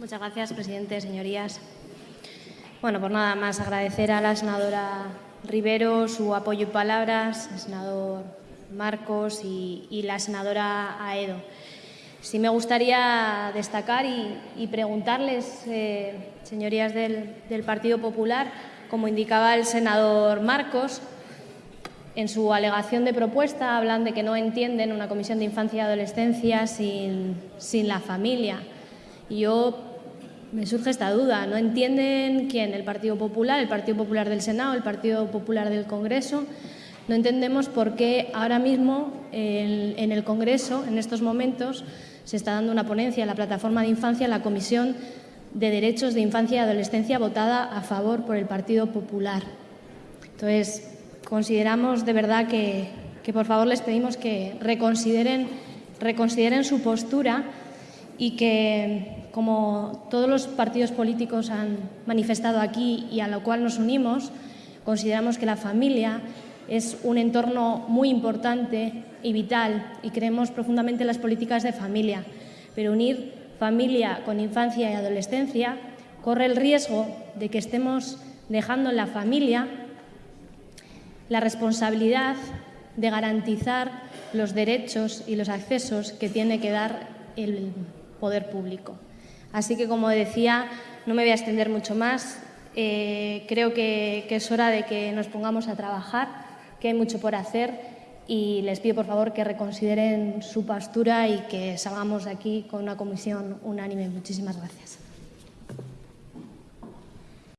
Muchas gracias, presidente, señorías. Bueno, por nada más agradecer a la senadora Rivero su apoyo y palabras, al senador Marcos y, la senadora Aedo. Sí me gustaría destacar y, preguntarles, eh, señorías del, del Partido Popular, como indicaba el senador Marcos, en su alegación de propuesta hablan de que no entienden una comisión de infancia y adolescencia sin, sin la familia. Y yo me surge esta duda. ¿No entienden quién? ¿El Partido Popular, el Partido Popular del Senado, el Partido Popular del Congreso? No entendemos por qué ahora mismo en, el Congreso, en estos momentos, se está dando una ponencia en la plataforma de infancia, la Comisión de Derechos de Infancia y Adolescencia, votada a favor por el Partido Popular. Entonces, consideramos de verdad que, que por favor les pedimos que reconsideren, reconsideren su postura y que como todos los partidos políticos han manifestado aquí y a lo cual nos unimos, consideramos que la familia es un entorno muy importante y vital y creemos profundamente en las políticas de familia. Pero unir familia con infancia y adolescencia corre el riesgo de que estemos dejando en la familia la responsabilidad de garantizar los derechos y los accesos que tiene que dar el poder público. Así que, como decía, no me voy a extender mucho más. Eh, creo que, que es hora de que nos pongamos a trabajar, que hay mucho por hacer y les pido, por favor, que reconsideren su postura y que salgamos de aquí con una comisión unánime. Muchísimas gracias.